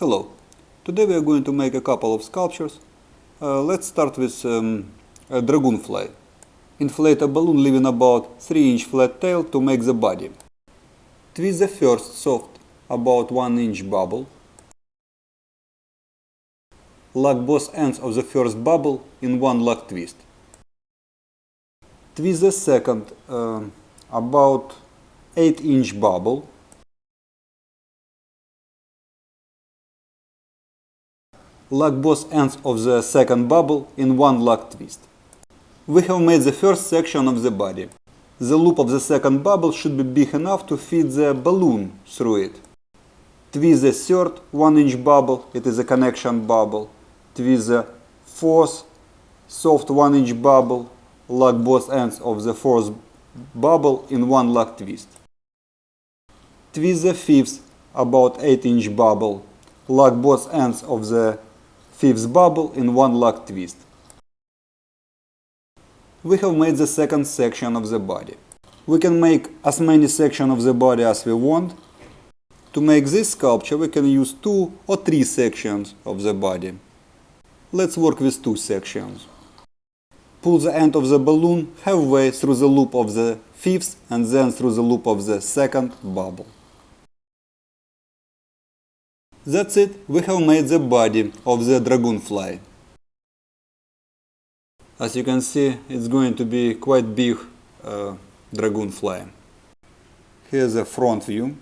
Hello. Today we are going to make a couple of sculptures. Uh, let's start with um, a dragonfly. Inflate a balloon leaving about 3 inch flat tail to make the body. Twist the first soft about 1 inch bubble. Lock both ends of the first bubble in one lock twist. Twist the second uh, about 8 inch bubble. Lock both ends of the second bubble in one lock twist. We have made the first section of the body. The loop of the second bubble should be big enough to fit the balloon through it. Twist the third 1 inch bubble, it is a connection bubble. Twist the fourth soft 1 inch bubble, lock both ends of the fourth bubble in one lock twist. Twist the fifth about 8 inch bubble, lock both ends of the fifth bubble in one lock twist. We have made the second section of the body. We can make as many sections of the body as we want. To make this sculpture we can use two or three sections of the body. Let's work with two sections. Pull the end of the balloon halfway through the loop of the fifth and then through the loop of the second bubble. That's it, we have made the body of the dragonfly. As you can see, it's going to be quite big uh, dragonfly. Here's a front view.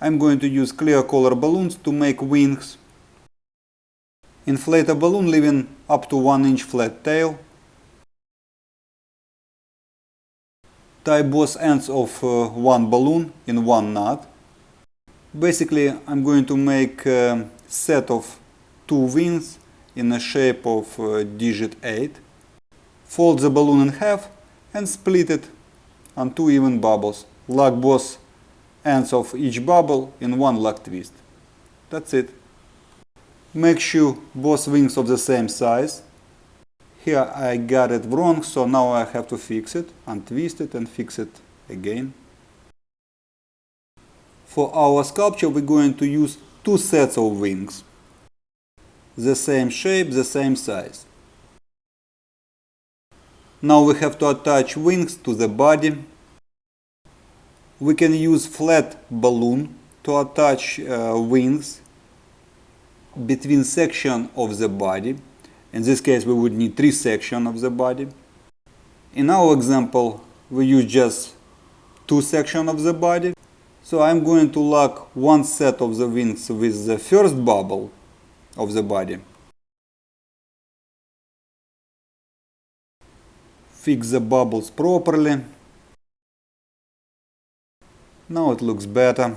I'm going to use clear color balloons to make wings. Inflate a balloon leaving up to 1 inch flat tail. Tie both ends of uh, one balloon in one knot. Basically I'm going to make a set of two wings in the shape of uh, digit 8. Fold the balloon in half and split it on two even bubbles. Lock both ends of each bubble in one lock twist. That's it. Make sure both wings of the same size. Here I got it wrong, so now I have to fix it, untwist it and fix it again. For our sculpture we're going to use two sets of wings. The same shape, the same size. Now we have to attach wings to the body. We can use flat balloon to attach uh, wings between section of the body. In this case we would need three sections of the body. In our example we use just two sections of the body. So I'm going to lock one set of the wings with the first bubble of the body. Fix the bubbles properly. Now it looks better.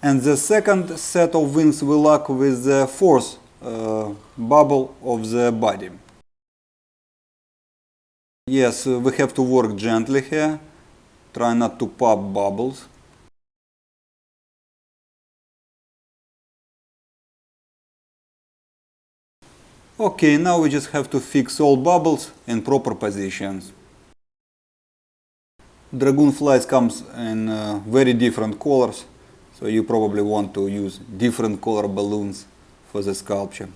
And the second set of wings will lock with the fourth uh, bubble of the body. Yes, uh, we have to work gently here. Try not to pop bubbles. Okay, now we just have to fix all bubbles in proper positions. Dragonflies comes in uh, very different colors, so you probably want to use different color balloons for the sculpture.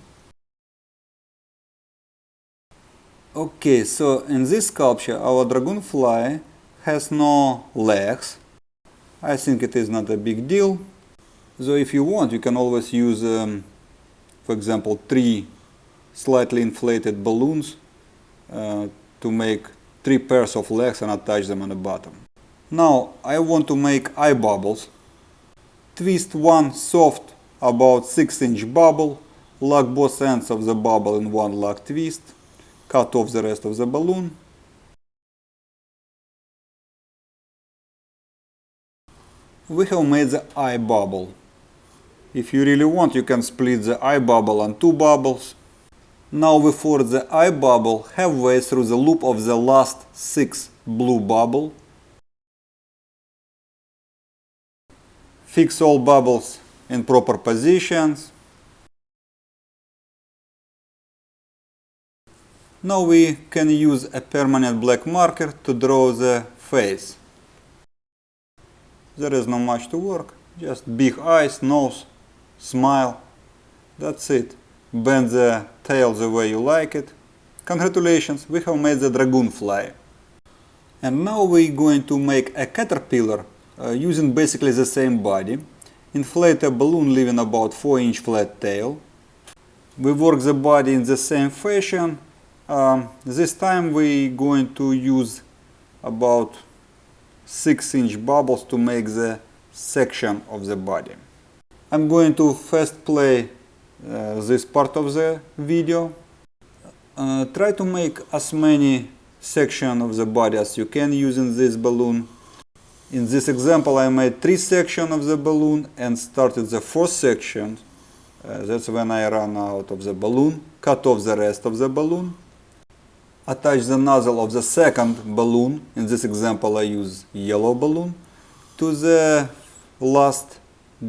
Okay, so in this sculpture our dragonfly has no legs. I think it is not a big deal. So if you want, you can always use, um, for example, three slightly inflated balloons uh, to make three pairs of legs and attach them on the bottom. Now I want to make eye bubbles. Twist one soft about 6 inch bubble, lock both ends of the bubble in one lock twist cut off the rest of the balloon. We have made the eye bubble. If you really want, you can split the eye bubble on two bubbles. Now we force the eye bubble halfway through the loop of the last six blue bubble. Fix all bubbles in proper positions. Now we can use a permanent black marker to draw the face. There is not much to work, just big eyes, nose, smile, that's it. Bend the tail the way you like it. Congratulations, we have made the dragoon fly. And now we're going to make a caterpillar using basically the same body. Inflate a balloon leaving about 4 inch flat tail. We work the body in the same fashion. Um, this time we're going to use about 6 inch bubbles to make the section of the body. I'm going to first play uh, this part of the video. Uh, try to make as many sections of the body as you can using this balloon. In this example I made three sections of the balloon and started the fourth section. Uh, that's when I ran out of the balloon, cut off the rest of the balloon. Attach the nozzle of the second balloon, in this example I use yellow balloon, to the last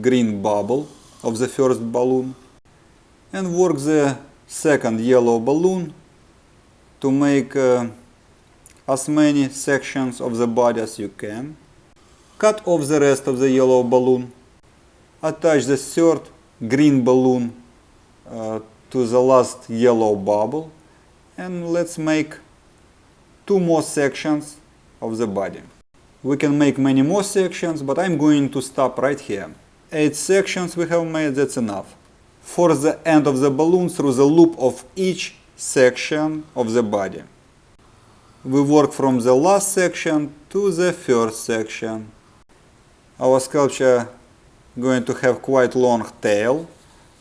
green bubble of the first balloon and work the second yellow balloon to make uh, as many sections of the body as you can. Cut off the rest of the yellow balloon. Attach the third green balloon uh, to the last yellow bubble and let's make two more sections of the body. We can make many more sections, but I'm going to stop right here. Eight sections we have made, that's enough. For the end of the balloon through the loop of each section of the body. We work from the last section to the first section. Our sculpture going to have quite long tail.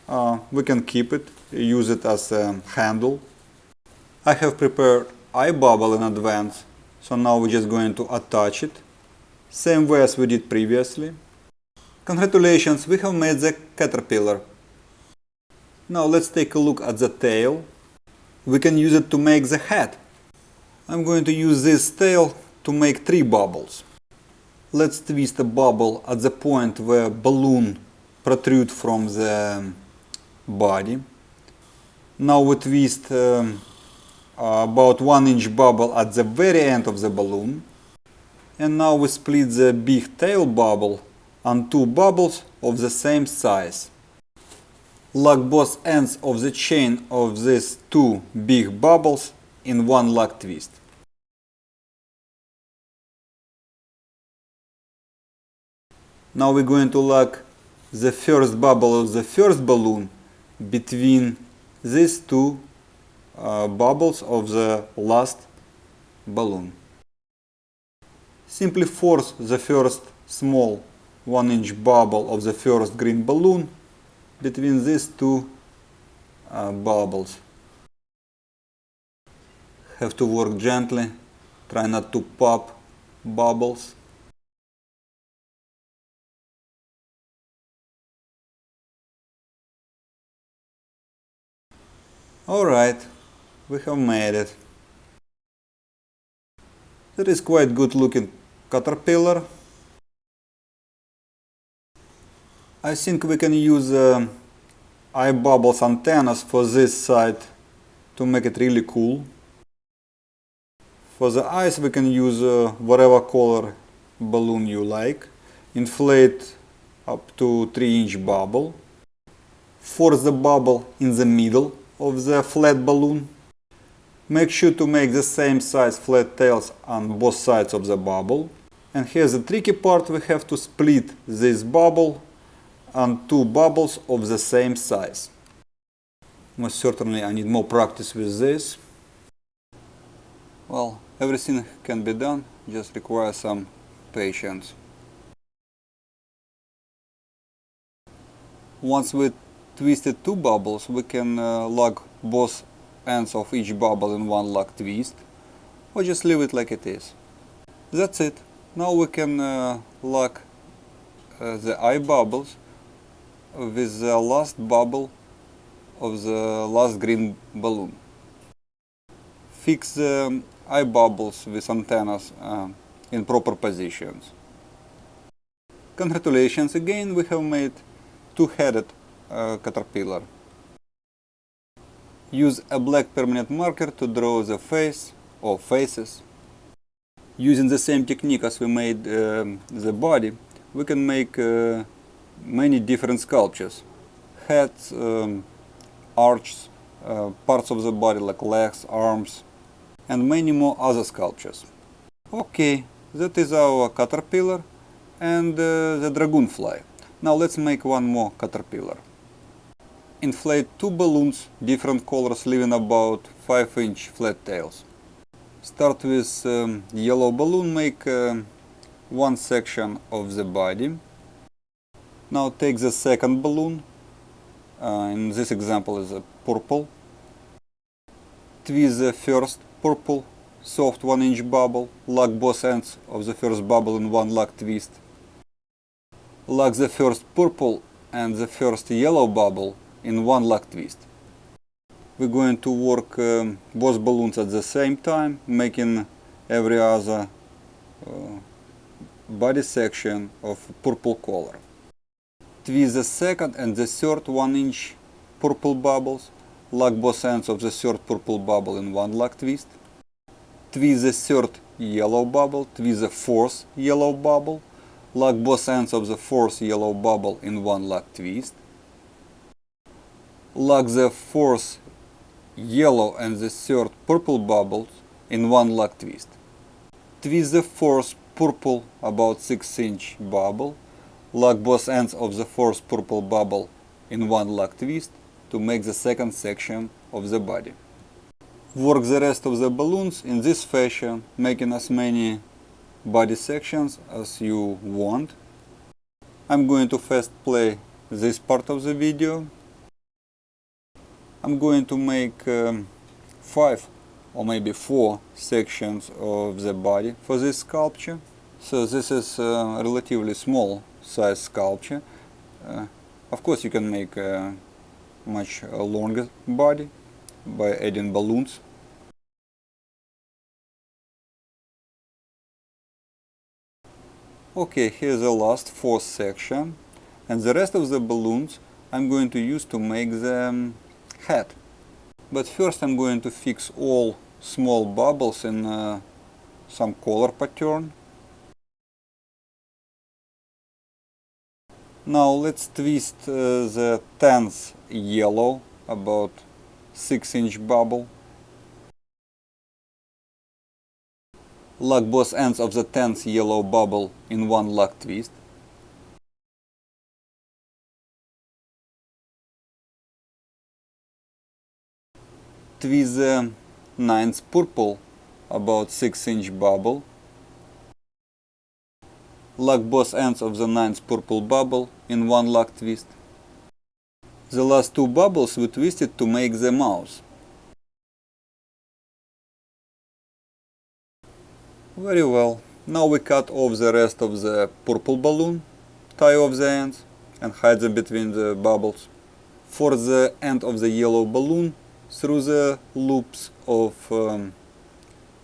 Uh, we can keep it, use it as a handle. I have prepared eye bubble in advance, so now we're just going to attach it, same way as we did previously. Congratulations, we have made the caterpillar. Now let's take a look at the tail. We can use it to make the head. I'm going to use this tail to make three bubbles. Let's twist a bubble at the point where balloon protrude from the body. Now we twist um, about one inch bubble at the very end of the balloon. And now we split the big tail bubble on two bubbles of the same size. Lock both ends of the chain of these two big bubbles in one lock twist. Now we're going to lock the first bubble of the first balloon between these two uh, bubbles of the last balloon. Simply force the first small 1 inch bubble of the first green balloon between these two uh, bubbles. Have to work gently, try not to pop bubbles. Alright, we have made it. That is quite good looking caterpillar. I think we can use uh, eye bubbles antennas for this side to make it really cool. For the eyes we can use uh, whatever color balloon you like. Inflate up to 3 inch bubble. Force the bubble in the middle of the flat balloon. Make sure to make the same size flat tails on both sides of the bubble. And here's the tricky part, we have to split this bubble on two bubbles of the same size. Most certainly I need more practice with this. Well, everything can be done, just requires some patience. Once we twisted two bubbles, we can uh, lock both ends of each bubble in one lock twist, or just leave it like it is. That's it. Now we can uh, lock uh, the eye bubbles with the last bubble of the last green balloon. Fix the eye bubbles with antennas uh, in proper positions. Congratulations again, we have made two-headed uh, caterpillar. Use a black permanent marker to draw the face or faces. Using the same technique as we made um, the body, we can make uh, many different sculptures. Heads, um, arches, uh, parts of the body like legs, arms, and many more other sculptures. Okay, that is our caterpillar and uh, the dragonfly. Now let's make one more caterpillar. Inflate two balloons, different colors, leaving about 5 inch flat tails. Start with um, yellow balloon, make uh, one section of the body. Now take the second balloon, uh, in this example is a purple. Twist the first purple soft 1 inch bubble, lock both ends of the first bubble in one lock twist. Lock the first purple and the first yellow bubble in one lock twist. We're going to work um, both balloons at the same time, making every other uh, body section of purple color. Twist the second and the third 1 inch purple bubbles, lock both ends of the third purple bubble in one lock twist. Twist the third yellow bubble, twist the fourth yellow bubble, lock both ends of the fourth yellow bubble in one lock twist. Lock the fourth yellow and the third purple bubbles in one lock twist. Twist the fourth purple about 6 inch bubble, lock both ends of the fourth purple bubble in one lock twist to make the second section of the body. Work the rest of the balloons in this fashion, making as many body sections as you want. I'm going to first play this part of the video I'm going to make um, five or maybe four sections of the body for this sculpture. So this is a relatively small size sculpture. Uh, of course you can make a much longer body by adding balloons. Okay, here's the last fourth section and the rest of the balloons I'm going to use to make the head. But first I'm going to fix all small bubbles in uh, some color pattern. Now let's twist uh, the 10th yellow, about 6 inch bubble. Lock both ends of the 10th yellow bubble in one lock twist. With the uh, ninth purple about 6 inch bubble. Lock both ends of the ninth purple bubble in one lock twist. The last two bubbles we twisted to make the mouth. Very well. Now we cut off the rest of the purple balloon, tie off the ends and hide them between the bubbles. For the end of the yellow balloon, through the loops of um,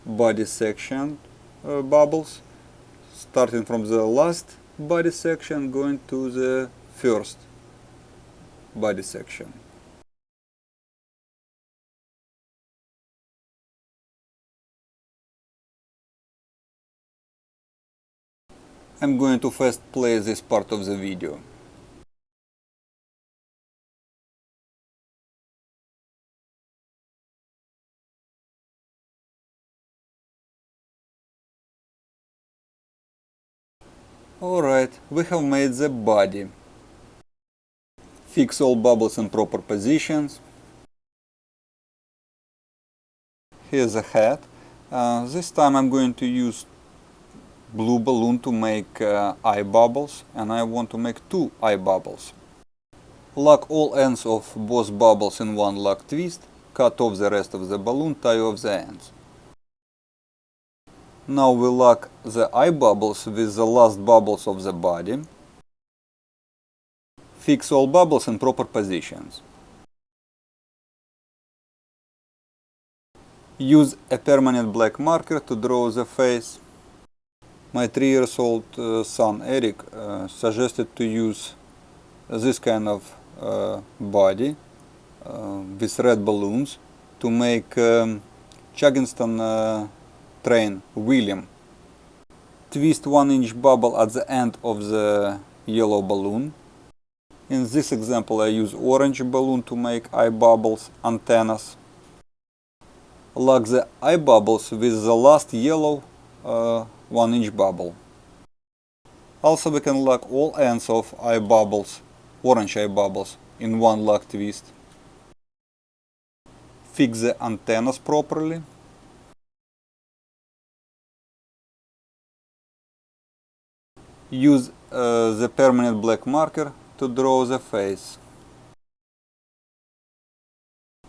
body section uh, bubbles starting from the last body section going to the first body section. I'm going to first play this part of the video. Alright, we have made the body. Fix all bubbles in proper positions. Here's the head. Uh, this time I'm going to use blue balloon to make uh, eye bubbles and I want to make two eye bubbles. Lock all ends of both bubbles in one lock twist, cut off the rest of the balloon, tie off the ends. Now we lock the eye bubbles with the last bubbles of the body. Fix all bubbles in proper positions. Use a permanent black marker to draw the face. My 3 years old uh, son Eric uh, suggested to use this kind of uh, body uh, with red balloons to make um, train William. Twist 1 inch bubble at the end of the yellow balloon. In this example I use orange balloon to make eye bubbles antennas. Lock the eye bubbles with the last yellow uh, 1 inch bubble. Also we can lock all ends of eye bubbles, orange eye bubbles, in one lock twist. Fix the antennas properly. Use uh, the permanent black marker to draw the face.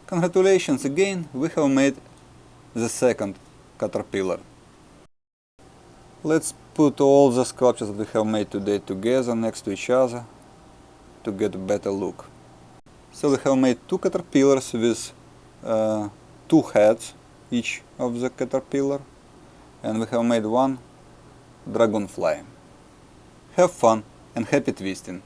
Congratulations again, we have made the second caterpillar. Let's put all the sculptures we have made today together next to each other to get a better look. So we have made two caterpillars with uh, two heads each of the caterpillar and we have made one dragonfly. Have fun and happy twisting!